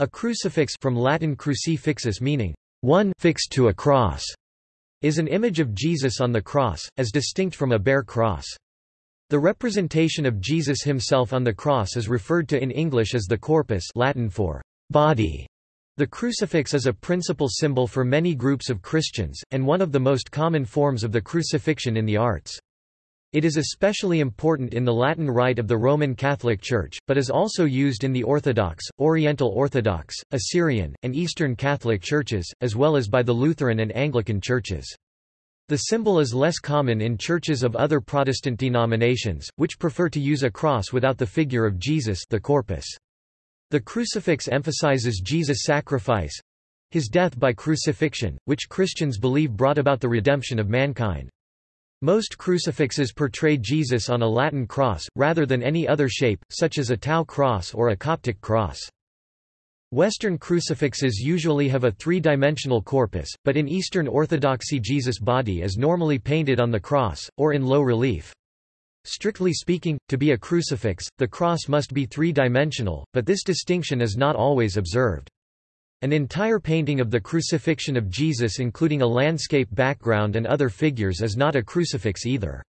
A crucifix from Latin crucifixus meaning, one fixed to a cross, is an image of Jesus on the cross, as distinct from a bare cross. The representation of Jesus himself on the cross is referred to in English as the corpus Latin for body. The crucifix is a principal symbol for many groups of Christians, and one of the most common forms of the crucifixion in the arts. It is especially important in the Latin Rite of the Roman Catholic Church, but is also used in the Orthodox, Oriental Orthodox, Assyrian, and Eastern Catholic churches, as well as by the Lutheran and Anglican churches. The symbol is less common in churches of other Protestant denominations, which prefer to use a cross without the figure of Jesus the corpus. The crucifix emphasizes Jesus' sacrifice—his death by crucifixion, which Christians believe brought about the redemption of mankind. Most crucifixes portray Jesus on a Latin cross, rather than any other shape, such as a Tau cross or a Coptic cross. Western crucifixes usually have a three-dimensional corpus, but in Eastern Orthodoxy Jesus' body is normally painted on the cross, or in low relief. Strictly speaking, to be a crucifix, the cross must be three-dimensional, but this distinction is not always observed. An entire painting of the crucifixion of Jesus including a landscape background and other figures is not a crucifix either.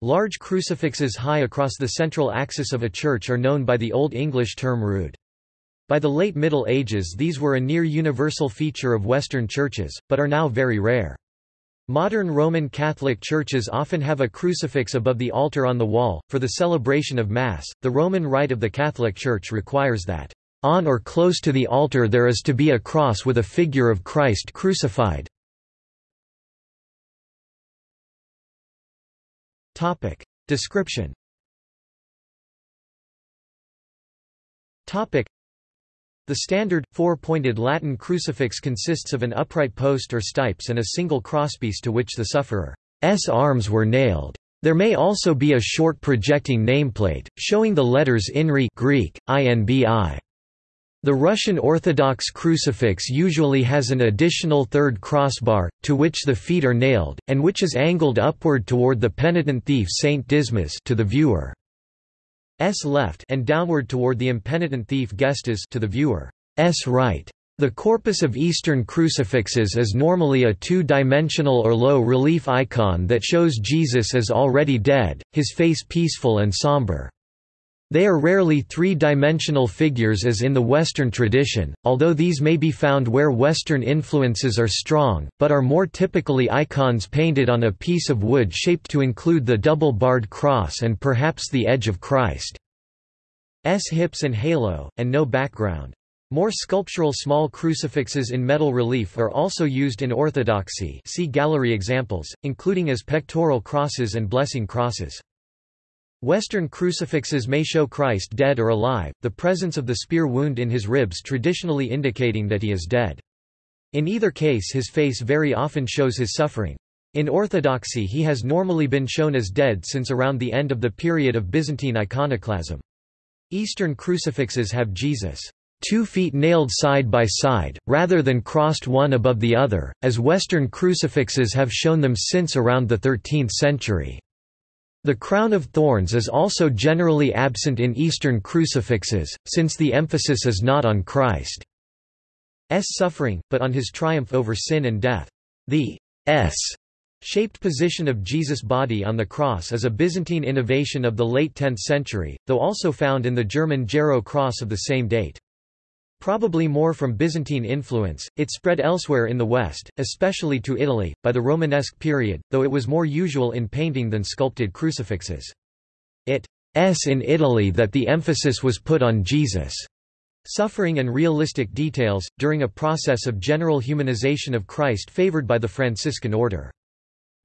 Large crucifixes high across the central axis of a church are known by the Old English term rood. By the late Middle Ages these were a near-universal feature of Western churches, but are now very rare. Modern Roman Catholic churches often have a crucifix above the altar on the wall. For the celebration of Mass, the Roman Rite of the Catholic Church requires that, on or close to the altar there is to be a cross with a figure of Christ crucified. Description the standard, four-pointed Latin crucifix consists of an upright post or stipes and a single crosspiece to which the sufferer's arms were nailed. There may also be a short projecting nameplate, showing the letters INRI Greek, INBI. The Russian Orthodox crucifix usually has an additional third crossbar, to which the feet are nailed, and which is angled upward toward the penitent thief Saint Dismas to the viewer. S left and downward toward the impenitent thief Gestas to the viewer S right. The corpus of Eastern crucifixes is normally a two-dimensional or low-relief icon that shows Jesus as already dead, his face peaceful and somber. They are rarely three-dimensional figures as in the Western tradition, although these may be found where Western influences are strong, but are more typically icons painted on a piece of wood shaped to include the double-barred cross and perhaps the edge of Christ's hips and halo, and no background. More sculptural small crucifixes in metal relief are also used in Orthodoxy see gallery examples, including as pectoral crosses and blessing crosses. Western crucifixes may show Christ dead or alive, the presence of the spear wound in his ribs traditionally indicating that he is dead. In either case his face very often shows his suffering. In Orthodoxy he has normally been shown as dead since around the end of the period of Byzantine iconoclasm. Eastern crucifixes have Jesus' two feet nailed side by side, rather than crossed one above the other, as Western crucifixes have shown them since around the 13th century. The crown of thorns is also generally absent in Eastern crucifixes, since the emphasis is not on Christ's suffering, but on his triumph over sin and death. The S-shaped position of Jesus' body on the cross is a Byzantine innovation of the late 10th century, though also found in the German Gero cross of the same date. Probably more from Byzantine influence, it spread elsewhere in the West, especially to Italy, by the Romanesque period, though it was more usual in painting than sculpted crucifixes. It's in Italy that the emphasis was put on Jesus' suffering and realistic details, during a process of general humanization of Christ favored by the Franciscan order.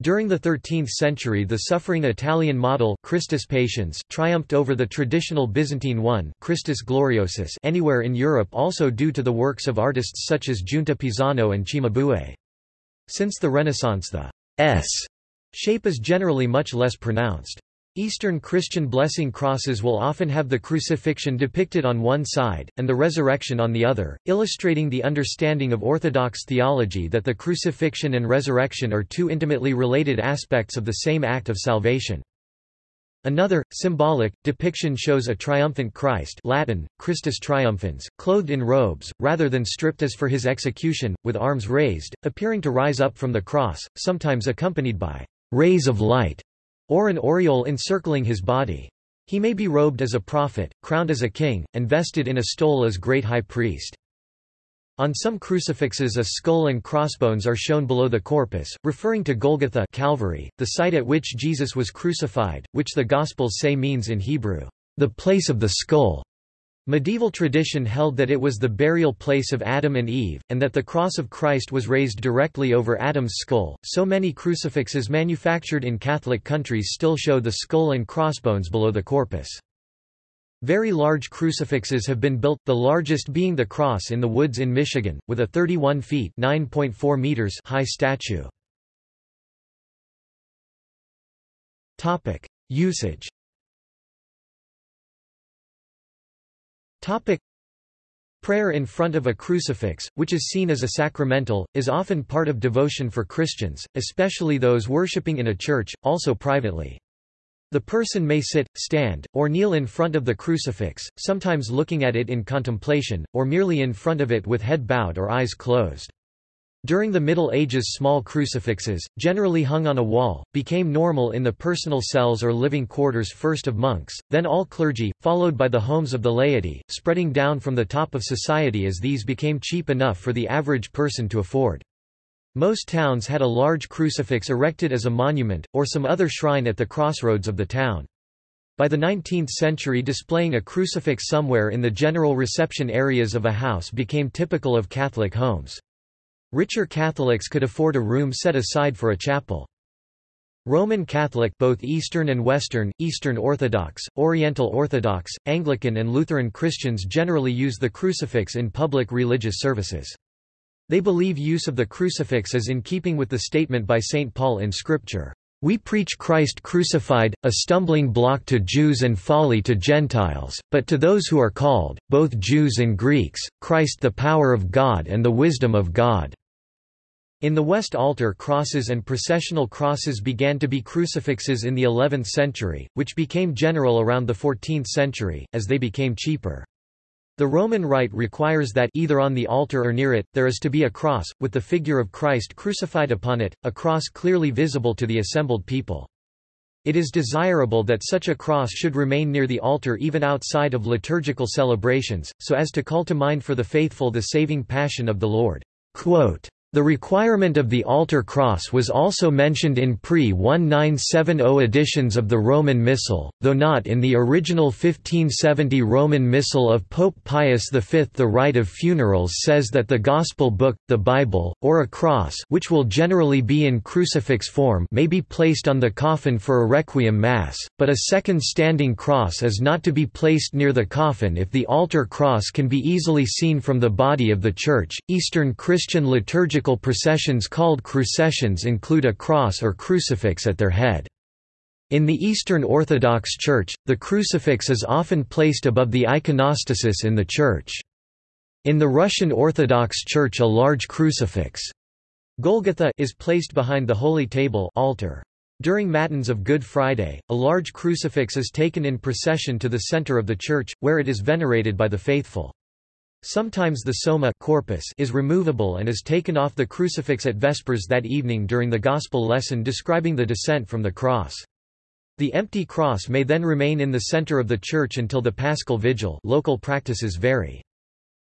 During the 13th century the suffering Italian model Christus Patiens triumphed over the traditional Byzantine one Christus Gloriosus anywhere in Europe also due to the works of artists such as Giunta Pisano and Cimabue. Since the Renaissance the S shape is generally much less pronounced. Eastern Christian blessing crosses will often have the crucifixion depicted on one side, and the resurrection on the other, illustrating the understanding of Orthodox theology that the crucifixion and resurrection are two intimately related aspects of the same act of salvation. Another, symbolic, depiction shows a triumphant Christ Latin, Christus triumphans, clothed in robes, rather than stripped as for his execution, with arms raised, appearing to rise up from the cross, sometimes accompanied by rays of light, or an aureole encircling his body. He may be robed as a prophet, crowned as a king, and vested in a stole as great high priest. On some crucifixes a skull and crossbones are shown below the corpus, referring to Golgotha Calvary, the site at which Jesus was crucified, which the Gospels say means in Hebrew, the place of the skull. Medieval tradition held that it was the burial place of Adam and Eve, and that the cross of Christ was raised directly over Adam's skull. So many crucifixes manufactured in Catholic countries still show the skull and crossbones below the corpus. Very large crucifixes have been built, the largest being the cross in the woods in Michigan, with a 31 feet (9.4 meters) high statue. Topic: Usage. Topic: Prayer in front of a crucifix, which is seen as a sacramental, is often part of devotion for Christians, especially those worshipping in a church, also privately. The person may sit, stand, or kneel in front of the crucifix, sometimes looking at it in contemplation, or merely in front of it with head bowed or eyes closed. During the Middle Ages small crucifixes, generally hung on a wall, became normal in the personal cells or living quarters first of monks, then all clergy, followed by the homes of the laity, spreading down from the top of society as these became cheap enough for the average person to afford. Most towns had a large crucifix erected as a monument, or some other shrine at the crossroads of the town. By the 19th century displaying a crucifix somewhere in the general reception areas of a house became typical of Catholic homes. Richer Catholics could afford a room set aside for a chapel. Roman Catholic both Eastern and Western, Eastern Orthodox, Oriental Orthodox, Anglican and Lutheran Christians generally use the crucifix in public religious services. They believe use of the crucifix is in keeping with the statement by St. Paul in Scripture, "...we preach Christ crucified, a stumbling block to Jews and folly to Gentiles, but to those who are called, both Jews and Greeks, Christ the power of God and the wisdom of God." In the West altar crosses and processional crosses began to be crucifixes in the 11th century, which became general around the 14th century, as they became cheaper. The Roman rite requires that either on the altar or near it, there is to be a cross, with the figure of Christ crucified upon it, a cross clearly visible to the assembled people. It is desirable that such a cross should remain near the altar even outside of liturgical celebrations, so as to call to mind for the faithful the saving passion of the Lord. Quote, the requirement of the altar cross was also mentioned in pre-1970 editions of the Roman Missal, though not in the original 1570 Roman Missal of Pope Pius V. The rite of funerals says that the Gospel book, the Bible, or a cross which will generally be in crucifix form may be placed on the coffin for a requiem mass, but a second standing cross is not to be placed near the coffin if the altar cross can be easily seen from the body of the Church. Eastern Christian liturgical liturgical processions called crucessions include a cross or crucifix at their head. In the Eastern Orthodox Church, the crucifix is often placed above the iconostasis in the church. In the Russian Orthodox Church a large crucifix Golgotha is placed behind the Holy Table altar. During Matins of Good Friday, a large crucifix is taken in procession to the center of the church, where it is venerated by the faithful. Sometimes the soma corpus is removable and is taken off the crucifix at Vespers that evening during the Gospel lesson describing the descent from the cross. The empty cross may then remain in the center of the church until the Paschal Vigil local practices vary.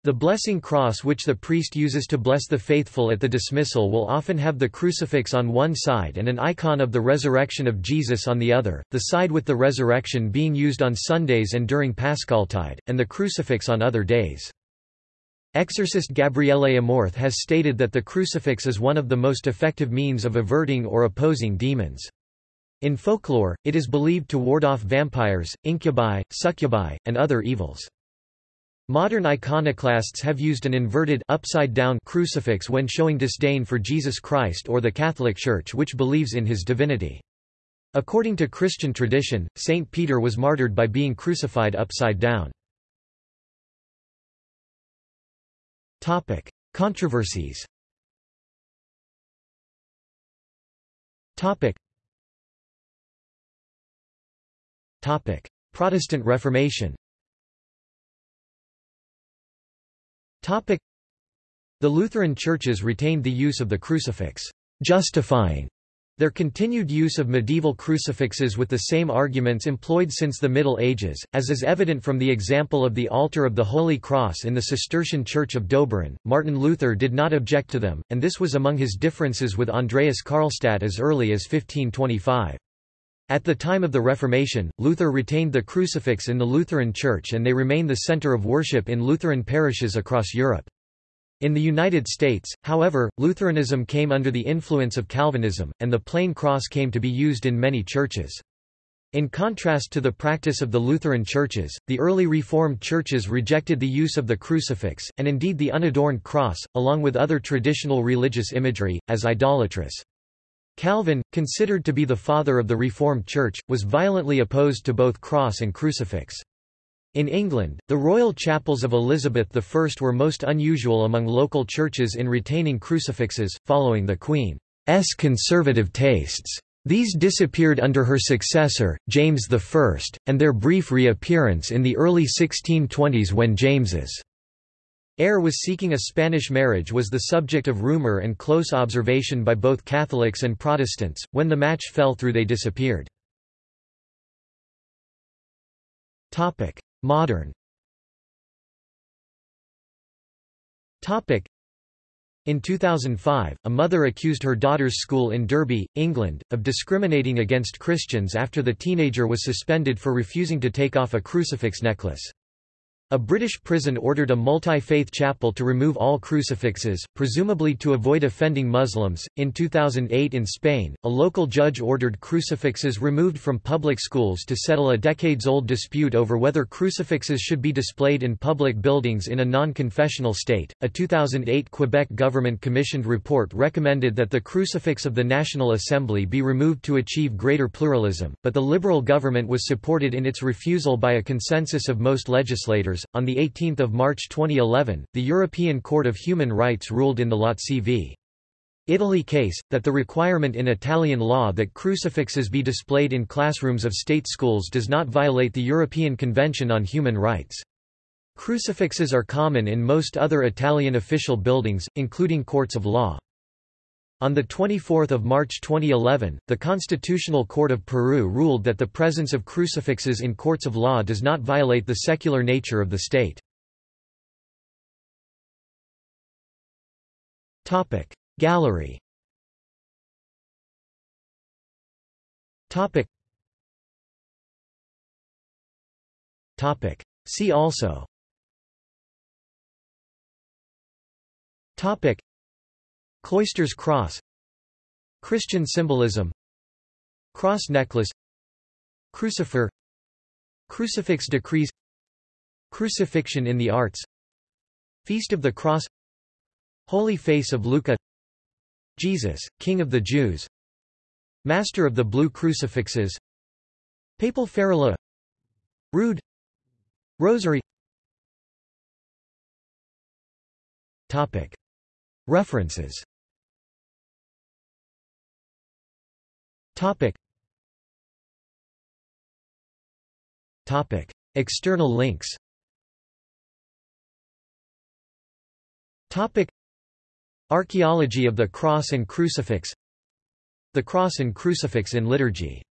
The blessing cross which the priest uses to bless the faithful at the dismissal will often have the crucifix on one side and an icon of the resurrection of Jesus on the other, the side with the resurrection being used on Sundays and during Paschaltide, and the crucifix on other days. Exorcist Gabriele Amorth has stated that the crucifix is one of the most effective means of averting or opposing demons. In folklore, it is believed to ward off vampires, incubi, succubi, and other evils. Modern iconoclasts have used an inverted upside-down crucifix when showing disdain for Jesus Christ or the Catholic Church which believes in his divinity. According to Christian tradition, Saint Peter was martyred by being crucified upside down. Topic: Controversies. Topic: Protestant Reformation. The Lutheran churches retained the use of the crucifix, justifying their continued use of medieval crucifixes with the same arguments employed since the Middle Ages, as is evident from the example of the altar of the Holy Cross in the Cistercian Church of Doberan, Martin Luther did not object to them, and this was among his differences with Andreas Karlstadt as early as 1525. At the time of the Reformation, Luther retained the crucifix in the Lutheran Church and they remain the center of worship in Lutheran parishes across Europe. In the United States, however, Lutheranism came under the influence of Calvinism, and the plain cross came to be used in many churches. In contrast to the practice of the Lutheran churches, the early Reformed churches rejected the use of the crucifix, and indeed the unadorned cross, along with other traditional religious imagery, as idolatrous. Calvin, considered to be the father of the Reformed Church, was violently opposed to both cross and crucifix. In England, the royal chapels of Elizabeth I were most unusual among local churches in retaining crucifixes, following the Queen's conservative tastes. These disappeared under her successor, James I, and their brief reappearance in the early 1620s when James's heir was seeking a Spanish marriage was the subject of rumor and close observation by both Catholics and Protestants. When the match fell through they disappeared. Modern in 2005, a mother accused her daughter's school in Derby, England, of discriminating against Christians after the teenager was suspended for refusing to take off a crucifix necklace. A British prison ordered a multi-faith chapel to remove all crucifixes, presumably to avoid offending Muslims. In 2008 in Spain, a local judge ordered crucifixes removed from public schools to settle a decades-old dispute over whether crucifixes should be displayed in public buildings in a non-confessional state. A 2008 Quebec government commissioned report recommended that the crucifix of the National Assembly be removed to achieve greater pluralism, but the Liberal government was supported in its refusal by a consensus of most legislators on 18 March 2011, the European Court of Human Rights ruled in the Lautsi v. Italy case, that the requirement in Italian law that crucifixes be displayed in classrooms of state schools does not violate the European Convention on Human Rights. Crucifixes are common in most other Italian official buildings, including courts of law. On 24 March 2011, the Constitutional Court of Peru ruled that the presence of crucifixes in courts of law does not violate the secular nature of the state. Gallery See also Cloister's cross Christian symbolism Cross necklace Crucifer Crucifix decrees Crucifixion in the arts Feast of the Cross Holy Face of Lucca Jesus, King of the Jews Master of the Blue Crucifixes Papal Ferula Rood Rosary References Topic. Topic. External links Topic. Archaeology of the Cross and Crucifix The Cross and Crucifix in Liturgy